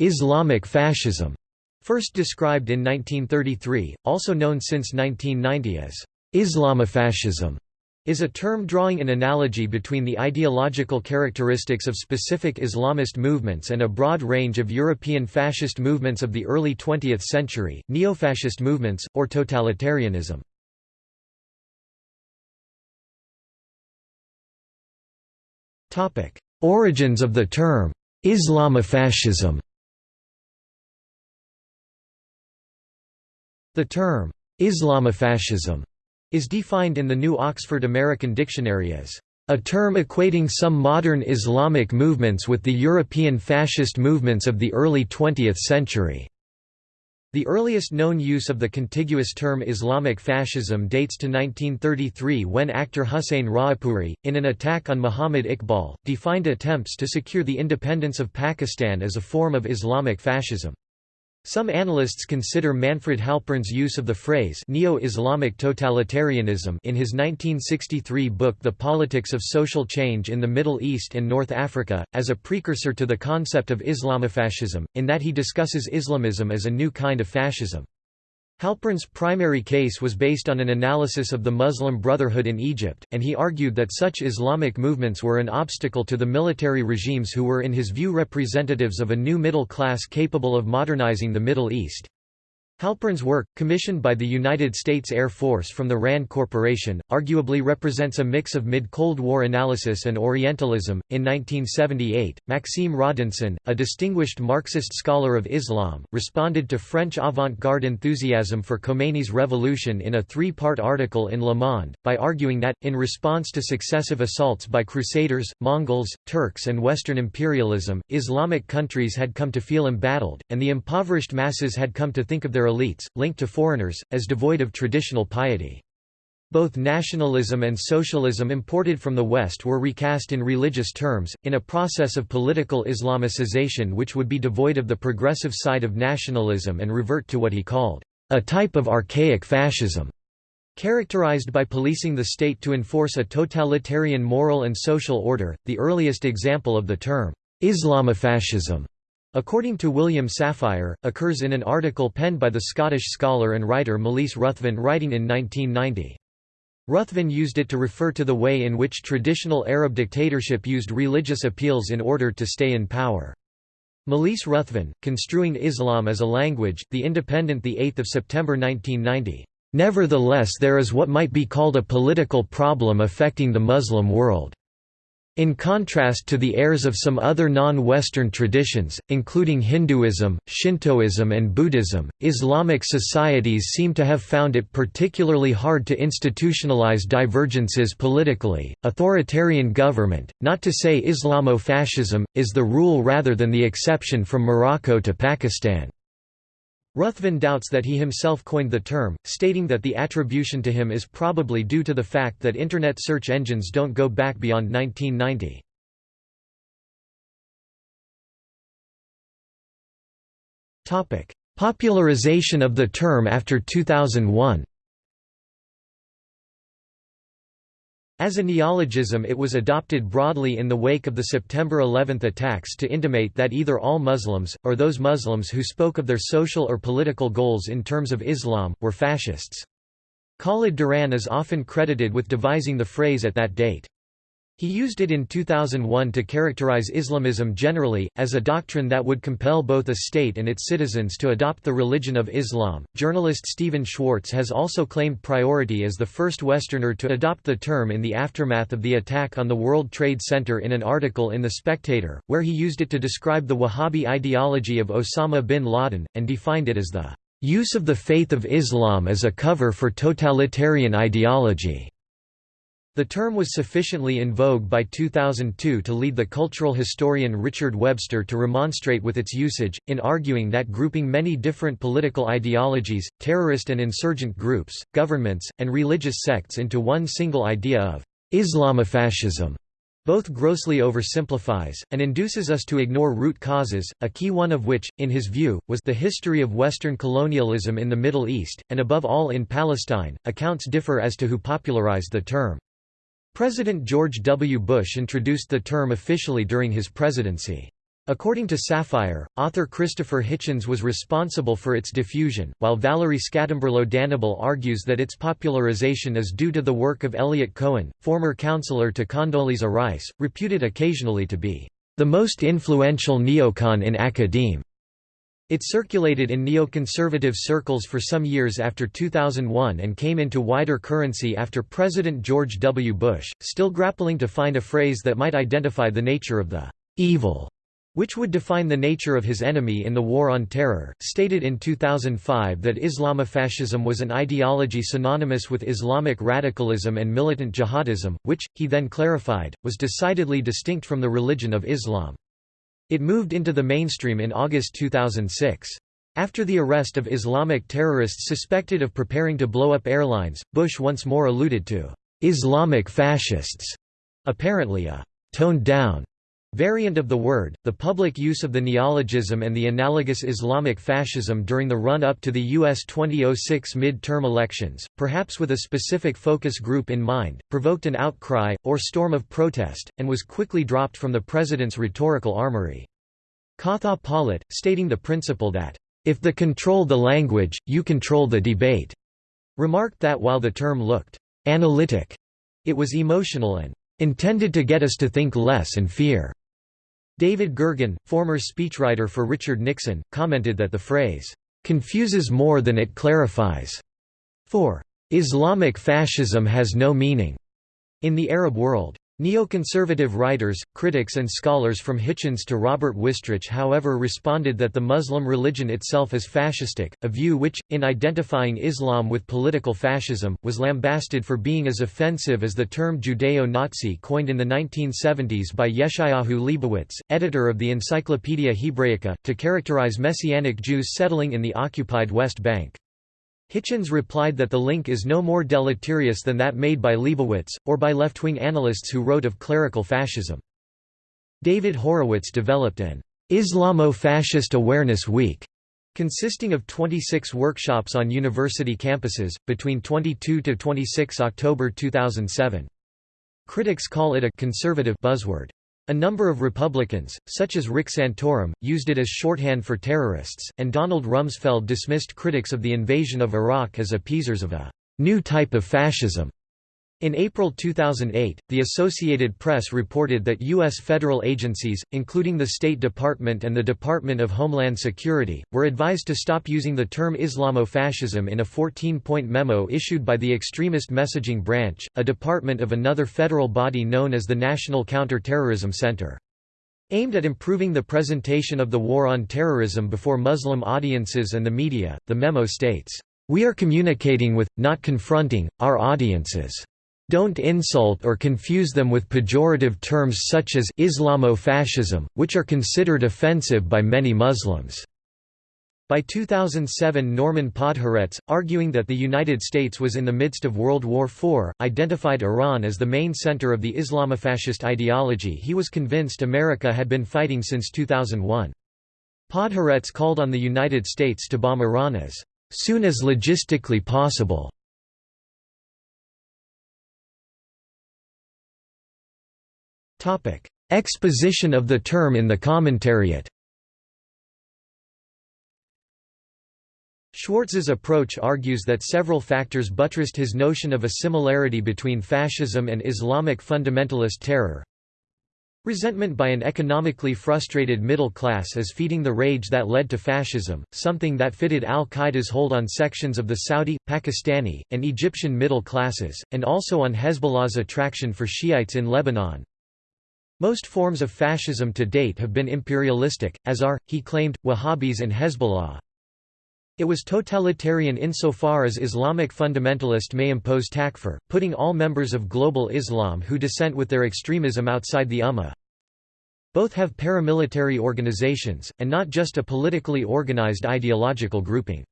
Islamic fascism, first described in 1933, also known since 1990 as Islamofascism, is a term drawing an analogy between the ideological characteristics of specific Islamist movements and a broad range of European fascist movements of the early 20th century, neo-fascist movements, or totalitarianism. Origins of the term, Islamofascism The term, Islamofascism, is defined in the New Oxford American Dictionary as a term equating some modern Islamic movements with the European fascist movements of the early 20th century. The earliest known use of the contiguous term Islamic fascism dates to 1933 when Akhtar Hussein Raipuri, in an attack on Muhammad Iqbal, defined attempts to secure the independence of Pakistan as a form of Islamic fascism. Some analysts consider Manfred Halpern's use of the phrase neo-Islamic totalitarianism in his 1963 book The Politics of Social Change in the Middle East and North Africa, as a precursor to the concept of Islamofascism, in that he discusses Islamism as a new kind of fascism. Halpern's primary case was based on an analysis of the Muslim Brotherhood in Egypt, and he argued that such Islamic movements were an obstacle to the military regimes who were in his view representatives of a new middle class capable of modernizing the Middle East. Halpern's work, commissioned by the United States Air Force from the RAND Corporation, arguably represents a mix of mid-Cold War analysis and Orientalism. In 1978, Maxime Rodinson, a distinguished Marxist scholar of Islam, responded to French avant-garde enthusiasm for Khomeini's revolution in a three-part article in Le Monde, by arguing that, in response to successive assaults by Crusaders, Mongols, Turks and Western imperialism, Islamic countries had come to feel embattled, and the impoverished masses had come to think of their elites, linked to foreigners, as devoid of traditional piety. Both nationalism and socialism imported from the West were recast in religious terms, in a process of political Islamicization which would be devoid of the progressive side of nationalism and revert to what he called, "...a type of archaic fascism." Characterized by policing the state to enforce a totalitarian moral and social order, the earliest example of the term, Islamofascism, according to William Safire, occurs in an article penned by the Scottish scholar and writer Malise Ruthven writing in 1990. Ruthven used it to refer to the way in which traditional Arab dictatorship used religious appeals in order to stay in power. Malise Ruthven, construing Islam as a language, The Independent 8 September 1990. Nevertheless there is what might be called a political problem affecting the Muslim world. In contrast to the heirs of some other non-Western traditions, including Hinduism, Shintoism and Buddhism, Islamic societies seem to have found it particularly hard to institutionalize divergences politically. Authoritarian government, not to say Islamo-fascism, is the rule rather than the exception from Morocco to Pakistan. Ruthven doubts that he himself coined the term, stating that the attribution to him is probably due to the fact that Internet search engines don't go back beyond 1990. Popularization of the term after 2001 As a neologism it was adopted broadly in the wake of the September 11 attacks to intimate that either all Muslims, or those Muslims who spoke of their social or political goals in terms of Islam, were fascists. Khalid Duran is often credited with devising the phrase at that date. He used it in 2001 to characterize Islamism generally, as a doctrine that would compel both a state and its citizens to adopt the religion of Islam. Journalist Stephen Schwartz has also claimed priority as the first Westerner to adopt the term in the aftermath of the attack on the World Trade Center in an article in The Spectator, where he used it to describe the Wahhabi ideology of Osama bin Laden, and defined it as the use of the faith of Islam as a cover for totalitarian ideology. The term was sufficiently in vogue by 2002 to lead the cultural historian Richard Webster to remonstrate with its usage, in arguing that grouping many different political ideologies, terrorist and insurgent groups, governments, and religious sects into one single idea of Islamofascism both grossly oversimplifies, and induces us to ignore root causes, a key one of which, in his view, was the history of Western colonialism in the Middle East, and above all in Palestine. Accounts differ as to who popularized the term. President George W. Bush introduced the term officially during his presidency. According to Safire, author Christopher Hitchens was responsible for its diffusion, while Valerie Scatamburlo argues that its popularization is due to the work of Eliot Cohen, former counselor to Condoleezza Rice, reputed occasionally to be the most influential neocon in academe. It circulated in neoconservative circles for some years after 2001 and came into wider currency after President George W. Bush, still grappling to find a phrase that might identify the nature of the evil which would define the nature of his enemy in the War on Terror, stated in 2005 that Islamofascism was an ideology synonymous with Islamic radicalism and militant jihadism, which, he then clarified, was decidedly distinct from the religion of Islam. It moved into the mainstream in August 2006. After the arrest of Islamic terrorists suspected of preparing to blow up airlines, Bush once more alluded to Islamic fascists, apparently a toned-down Variant of the word, the public use of the neologism and the analogous Islamic fascism during the run-up to the U.S. 2006 mid-term elections, perhaps with a specific focus group in mind, provoked an outcry, or storm of protest, and was quickly dropped from the president's rhetorical armory. Katha Pollitt, stating the principle that, "...if the control the language, you control the debate," remarked that while the term looked «analytic», it was emotional and «intended to get us to think less and fear." David Gergen, former speechwriter for Richard Nixon, commented that the phrase, "...confuses more than it clarifies." For, "...Islamic fascism has no meaning." In the Arab world, Neoconservative writers, critics and scholars from Hitchens to Robert Wistrich however responded that the Muslim religion itself is fascistic, a view which, in identifying Islam with political fascism, was lambasted for being as offensive as the term Judeo-Nazi coined in the 1970s by Yeshayahu Leibowitz, editor of the Encyclopaedia Hebraica, to characterize Messianic Jews settling in the occupied West Bank. Hitchens replied that the link is no more deleterious than that made by Leibowitz, or by left-wing analysts who wrote of clerical fascism. David Horowitz developed an Islamo-Fascist Awareness Week, consisting of 26 workshops on university campuses, between 22 to 26 October 2007. Critics call it a conservative buzzword. A number of Republicans, such as Rick Santorum, used it as shorthand for terrorists, and Donald Rumsfeld dismissed critics of the invasion of Iraq as appeasers of a new type of fascism. In April 2008, the Associated Press reported that U.S. federal agencies, including the State Department and the Department of Homeland Security, were advised to stop using the term Islamofascism in a 14-point memo issued by the Extremist Messaging Branch, a department of another federal body known as the National Counter-Terrorism Center. Aimed at improving the presentation of the war on terrorism before Muslim audiences and the media, the memo states, "...we are communicating with, not confronting, our audiences." Don't insult or confuse them with pejorative terms such as Islamofascism, which are considered offensive by many Muslims. By 2007 Norman Podhoretz, arguing that the United States was in the midst of World War IV, identified Iran as the main center of the Islamofascist ideology he was convinced America had been fighting since 2001. Podhoretz called on the United States to bomb Iran as soon as logistically possible. Exposition of the term in the commentariat Schwartz's approach argues that several factors buttressed his notion of a similarity between fascism and Islamic fundamentalist terror. Resentment by an economically frustrated middle class is feeding the rage that led to fascism, something that fitted al-Qaeda's hold on sections of the Saudi, Pakistani, and Egyptian middle classes, and also on Hezbollah's attraction for Shiites in Lebanon. Most forms of fascism to date have been imperialistic, as are, he claimed, Wahhabis and Hezbollah. It was totalitarian insofar as Islamic fundamentalist may impose takfir, putting all members of global Islam who dissent with their extremism outside the Ummah. Both have paramilitary organizations, and not just a politically organized ideological grouping.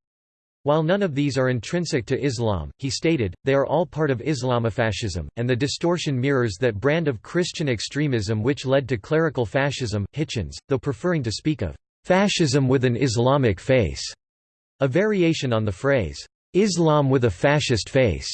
While none of these are intrinsic to Islam, he stated, they are all part of Islamofascism, and the distortion mirrors that brand of Christian extremism which led to clerical fascism. Hitchens, though preferring to speak of fascism with an Islamic face, a variation on the phrase, Islam with a fascist face,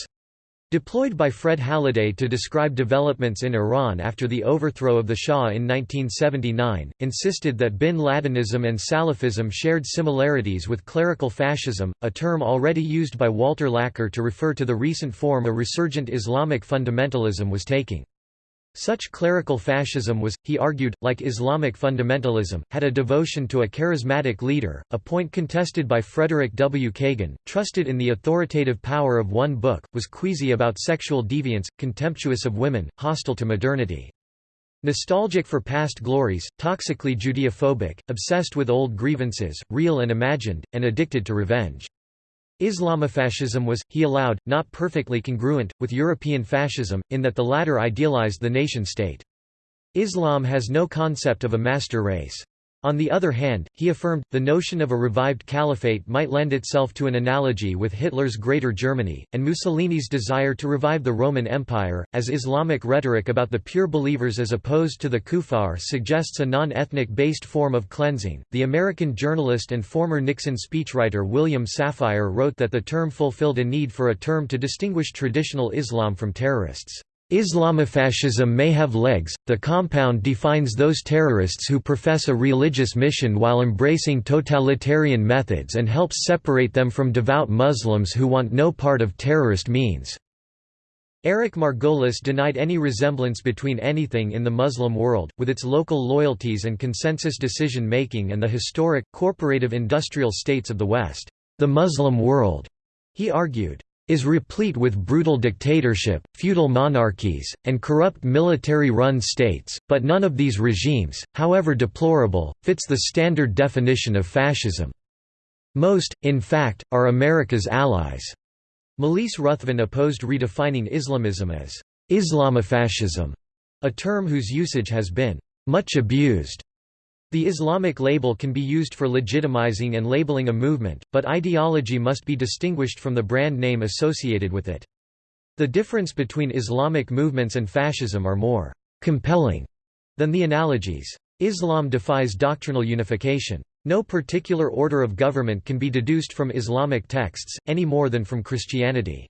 Deployed by Fred Halliday to describe developments in Iran after the overthrow of the Shah in 1979, insisted that bin Ladenism and Salafism shared similarities with clerical fascism, a term already used by Walter Laqueur to refer to the recent form a resurgent Islamic fundamentalism was taking. Such clerical fascism was, he argued, like Islamic fundamentalism, had a devotion to a charismatic leader, a point contested by Frederick W. Kagan, trusted in the authoritative power of one book, was queasy about sexual deviance, contemptuous of women, hostile to modernity. Nostalgic for past glories, toxically Judeophobic, obsessed with old grievances, real and imagined, and addicted to revenge. Islamofascism was, he allowed, not perfectly congruent, with European fascism, in that the latter idealized the nation-state. Islam has no concept of a master race. On the other hand, he affirmed, the notion of a revived caliphate might lend itself to an analogy with Hitler's Greater Germany, and Mussolini's desire to revive the Roman Empire, as Islamic rhetoric about the pure believers as opposed to the kuffar suggests a non-ethnic based form of cleansing. The American journalist and former Nixon speechwriter William Safire wrote that the term fulfilled a need for a term to distinguish traditional Islam from terrorists. Islamofascism may have legs, the compound defines those terrorists who profess a religious mission while embracing totalitarian methods and helps separate them from devout Muslims who want no part of terrorist means. Eric Margolis denied any resemblance between anything in the Muslim world, with its local loyalties and consensus decision-making and the historic, corporative industrial states of the West. The Muslim world, he argued, is replete with brutal dictatorship, feudal monarchies, and corrupt military-run states, but none of these regimes, however deplorable, fits the standard definition of fascism. Most, in fact, are America's allies. Malise Ruthven opposed redefining Islamism as Islamofascism, a term whose usage has been much abused. The Islamic label can be used for legitimizing and labeling a movement, but ideology must be distinguished from the brand name associated with it. The difference between Islamic movements and fascism are more compelling than the analogies. Islam defies doctrinal unification. No particular order of government can be deduced from Islamic texts, any more than from Christianity.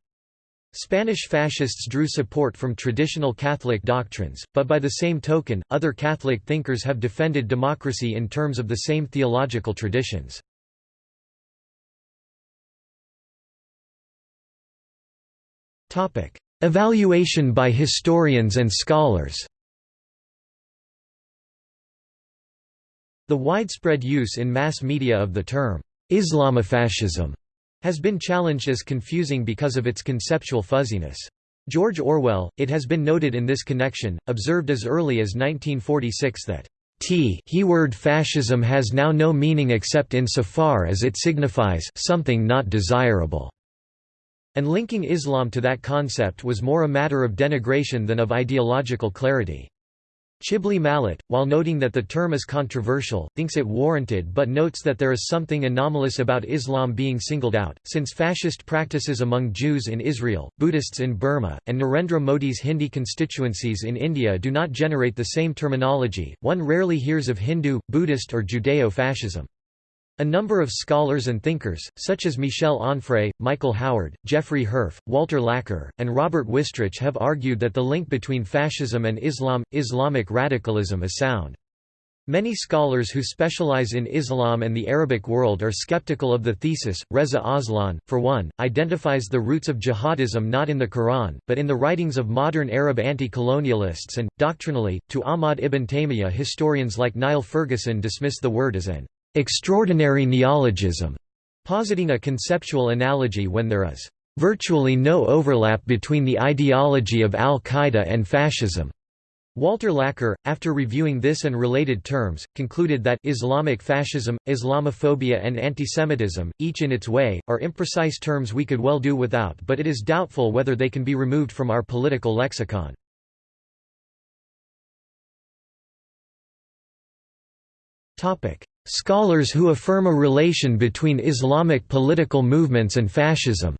Spanish fascists drew support from traditional Catholic doctrines, but by the same token, other Catholic thinkers have defended democracy in terms of the same theological traditions. Evaluation by historians and scholars The widespread use in mass media of the term, Islamofascism has been challenged as confusing because of its conceptual fuzziness. George Orwell, it has been noted in this connection, observed as early as 1946 that T he word fascism has now no meaning except insofar as it signifies something not desirable, and linking Islam to that concept was more a matter of denigration than of ideological clarity. Chibli Mallat, while noting that the term is controversial, thinks it warranted but notes that there is something anomalous about Islam being singled out, since fascist practices among Jews in Israel, Buddhists in Burma, and Narendra Modi's Hindi constituencies in India do not generate the same terminology, one rarely hears of Hindu, Buddhist or Judeo-fascism. A number of scholars and thinkers, such as Michel Onfray, Michael Howard, Jeffrey Herf, Walter Laqueur, and Robert Wistrich have argued that the link between fascism and Islam, Islamic radicalism is sound. Many scholars who specialize in Islam and the Arabic world are skeptical of the thesis. Reza Aslan, for one, identifies the roots of jihadism not in the Quran, but in the writings of modern Arab anti-colonialists and, doctrinally, to Ahmad ibn Taymiyyah historians like Niall Ferguson dismiss the word as an extraordinary neologism, positing a conceptual analogy when there is virtually no overlap between the ideology of al-Qaeda and fascism. Walter Laqueur, after reviewing this and related terms, concluded that Islamic fascism, Islamophobia and antisemitism, each in its way, are imprecise terms we could well do without but it is doubtful whether they can be removed from our political lexicon. Scholars who affirm a relation between Islamic political movements and fascism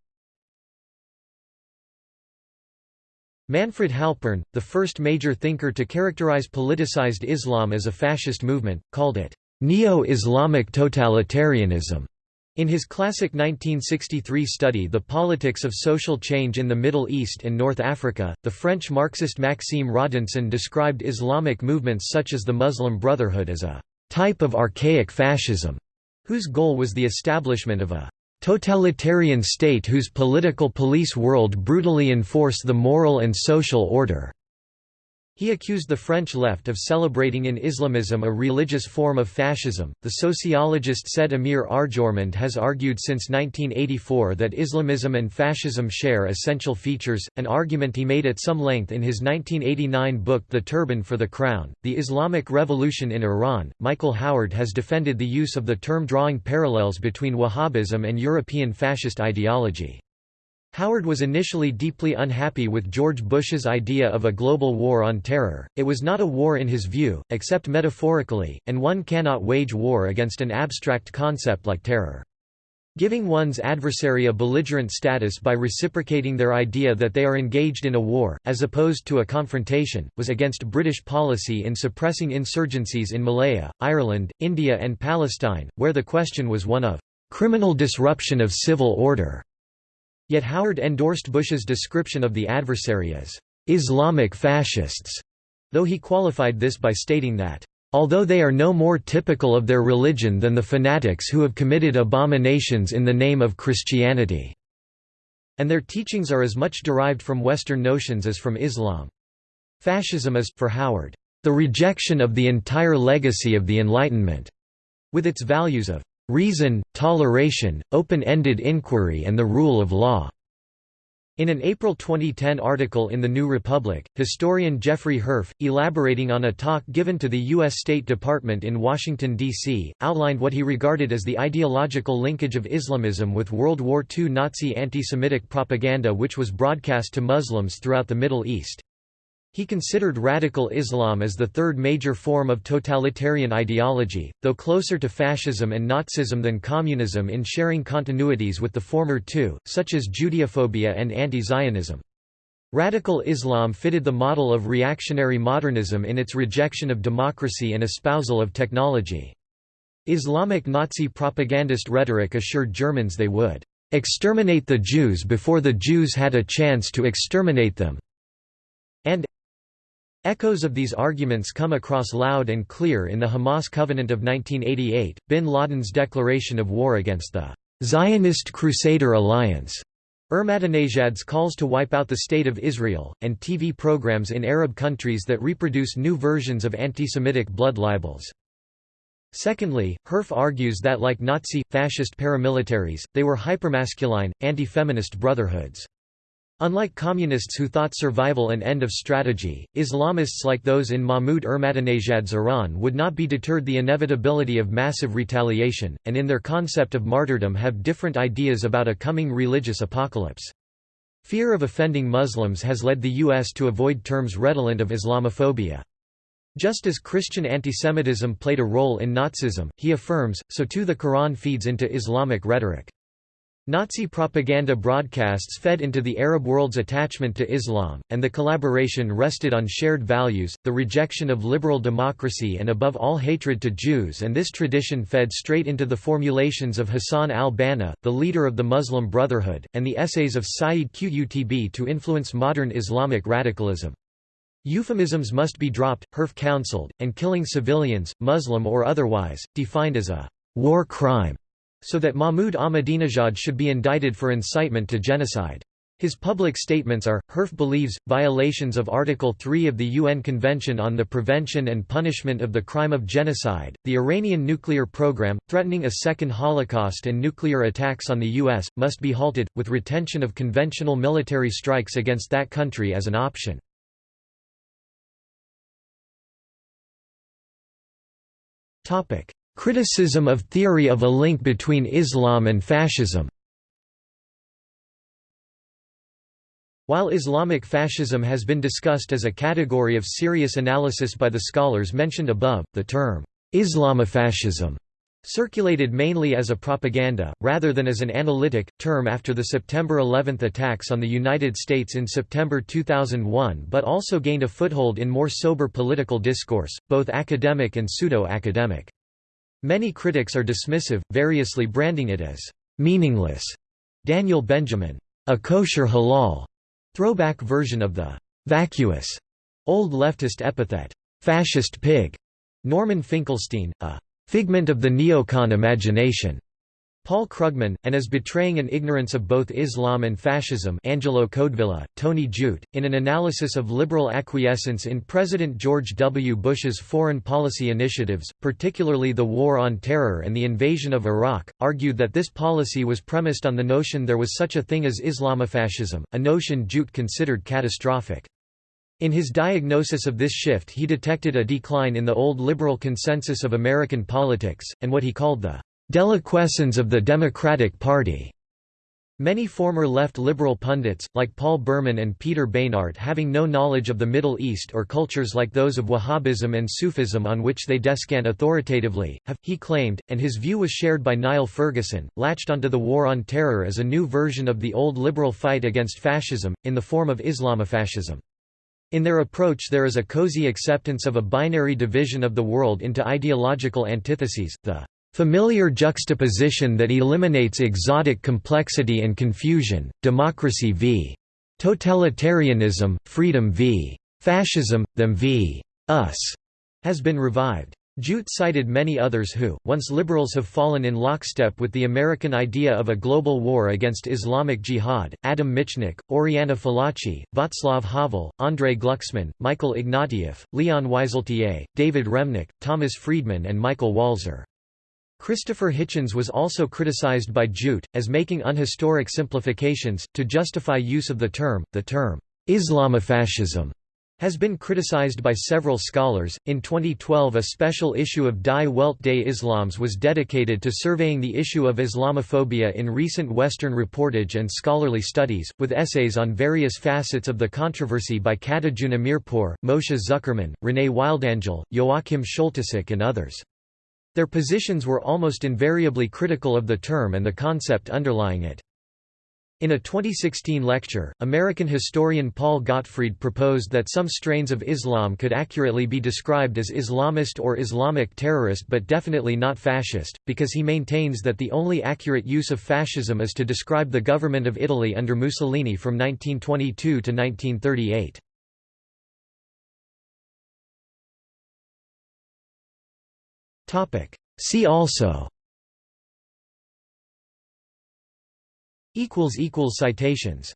Manfred Halpern, the first major thinker to characterize politicized Islam as a fascist movement, called it neo-Islamic totalitarianism. In his classic 1963 study The Politics of Social Change in the Middle East and North Africa, the French Marxist Maxime Rodinson described Islamic movements such as the Muslim Brotherhood as a type of archaic fascism, whose goal was the establishment of a totalitarian state whose political police world brutally enforce the moral and social order. He accused the French left of celebrating in Islamism a religious form of fascism. The sociologist Said Amir Arjomand has argued since 1984 that Islamism and fascism share essential features, an argument he made at some length in his 1989 book The Turban for the Crown. The Islamic Revolution in Iran. Michael Howard has defended the use of the term drawing parallels between Wahhabism and European fascist ideology. Howard was initially deeply unhappy with George Bush's idea of a global war on terror. It was not a war in his view, except metaphorically, and one cannot wage war against an abstract concept like terror. Giving one's adversary a belligerent status by reciprocating their idea that they are engaged in a war, as opposed to a confrontation, was against British policy in suppressing insurgencies in Malaya, Ireland, India and Palestine, where the question was one of criminal disruption of civil order. Yet Howard endorsed Bush's description of the adversary as Islamic fascists, though he qualified this by stating that although they are no more typical of their religion than the fanatics who have committed abominations in the name of Christianity, and their teachings are as much derived from Western notions as from Islam. Fascism is, for Howard, the rejection of the entire legacy of the Enlightenment, with its values of reason, toleration, open-ended inquiry and the rule of law." In an April 2010 article in The New Republic, historian Jeffrey Herf, elaborating on a talk given to the U.S. State Department in Washington, D.C., outlined what he regarded as the ideological linkage of Islamism with World War II Nazi anti-Semitic propaganda which was broadcast to Muslims throughout the Middle East. He considered radical Islam as the third major form of totalitarian ideology, though closer to fascism and Nazism than communism in sharing continuities with the former two, such as Judeophobia and anti-Zionism. Radical Islam fitted the model of reactionary modernism in its rejection of democracy and espousal of technology. Islamic Nazi propagandist rhetoric assured Germans they would exterminate the Jews before the Jews had a chance to exterminate them, and Echoes of these arguments come across loud and clear in the Hamas Covenant of 1988, bin Laden's declaration of war against the Zionist Crusader Alliance, Ahmadinejad's calls to wipe out the State of Israel, and TV programs in Arab countries that reproduce new versions of anti-Semitic blood libels. Secondly, Herf argues that like Nazi, fascist paramilitaries, they were hypermasculine, anti-feminist brotherhoods. Unlike communists who thought survival an end of strategy, Islamists like those in Mahmoud Ahmadinejad's Iran would not be deterred the inevitability of massive retaliation, and in their concept of martyrdom have different ideas about a coming religious apocalypse. Fear of offending Muslims has led the U.S. to avoid terms redolent of Islamophobia. Just as Christian antisemitism played a role in Nazism, he affirms, so too the Quran feeds into Islamic rhetoric. Nazi propaganda broadcasts fed into the Arab world's attachment to Islam, and the collaboration rested on shared values, the rejection of liberal democracy and above all hatred to Jews and this tradition fed straight into the formulations of Hassan al-Banna, the leader of the Muslim Brotherhood, and the essays of Sayyid Qutb to influence modern Islamic radicalism. Euphemisms must be dropped, Herf counseled, and killing civilians, Muslim or otherwise, defined as a war crime so that Mahmoud Ahmadinejad should be indicted for incitement to genocide. His public statements are, Herf believes, violations of Article 3 of the UN Convention on the Prevention and Punishment of the Crime of Genocide, the Iranian nuclear program, threatening a second Holocaust and nuclear attacks on the U.S., must be halted, with retention of conventional military strikes against that country as an option. Criticism of theory of a link between Islam and fascism While Islamic fascism has been discussed as a category of serious analysis by the scholars mentioned above, the term, Islamofascism, circulated mainly as a propaganda, rather than as an analytic, term after the September 11 attacks on the United States in September 2001 but also gained a foothold in more sober political discourse, both academic and pseudo-academic. Many critics are dismissive, variously branding it as meaningless. Daniel Benjamin, a kosher halal, throwback version of the vacuous old leftist epithet, fascist pig. Norman Finkelstein, a figment of the neocon imagination. Paul Krugman, and as betraying an ignorance of both Islam and fascism Angelo Codevilla, Tony Judt, in an analysis of liberal acquiescence in President George W. Bush's foreign policy initiatives, particularly the War on Terror and the invasion of Iraq, argued that this policy was premised on the notion there was such a thing as Islamofascism, a notion Judt considered catastrophic. In his diagnosis of this shift he detected a decline in the old liberal consensus of American politics, and what he called the Deliquescence of the Democratic Party. Many former left liberal pundits, like Paul Berman and Peter Beinart having no knowledge of the Middle East or cultures like those of Wahhabism and Sufism on which they descant authoritatively, have, he claimed, and his view was shared by Niall Ferguson, latched onto the War on Terror as a new version of the old liberal fight against fascism, in the form of Islamofascism. In their approach there is a cozy acceptance of a binary division of the world into ideological antitheses, the Familiar juxtaposition that eliminates exotic complexity and confusion, democracy v. totalitarianism, freedom v. fascism, them v. us, has been revived. Judt cited many others who, once liberals have fallen in lockstep with the American idea of a global war against Islamic Jihad, Adam Michnik, Oriana Fallaci, Václav Havel, Andrei Glucksmann, Michael Ignatieff, Leon Wieseltier, David Remnick, Thomas Friedman and Michael Walzer. Christopher Hitchens was also criticized by Judt, as making unhistoric simplifications, to justify use of the term. The term, Islamofascism, has been criticized by several scholars. In 2012, a special issue of Die Welt des Islams was dedicated to surveying the issue of Islamophobia in recent Western reportage and scholarly studies, with essays on various facets of the controversy by Katajun Amirpur, Moshe Zuckerman, Renee Wildangel, Joachim Schultisek, and others. Their positions were almost invariably critical of the term and the concept underlying it. In a 2016 lecture, American historian Paul Gottfried proposed that some strains of Islam could accurately be described as Islamist or Islamic terrorist but definitely not fascist, because he maintains that the only accurate use of fascism is to describe the government of Italy under Mussolini from 1922 to 1938. Topic. See also. Equals equals citations.